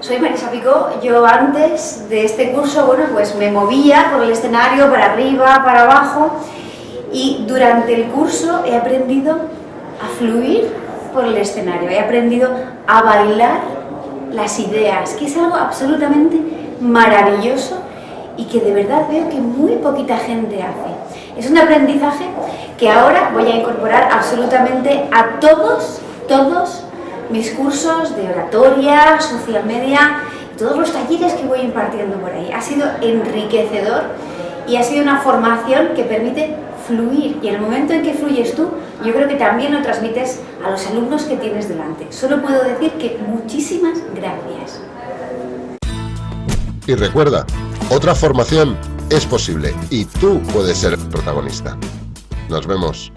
Soy Marisa Picó, yo antes de este curso, bueno, pues me movía por el escenario para arriba, para abajo y durante el curso he aprendido a fluir por el escenario, he aprendido a bailar las ideas, que es algo absolutamente maravilloso y que de verdad veo que muy poquita gente hace. Es un aprendizaje que ahora voy a incorporar absolutamente a todos, todos mis cursos de oratoria, social media, todos los talleres que voy impartiendo por ahí. Ha sido enriquecedor y ha sido una formación que permite fluir y en el momento en que fluyes tú, yo creo que también lo transmites a los alumnos que tienes delante. Solo puedo decir que muchísimas gracias. Y recuerda, otra formación es posible y tú puedes ser protagonista. Nos vemos.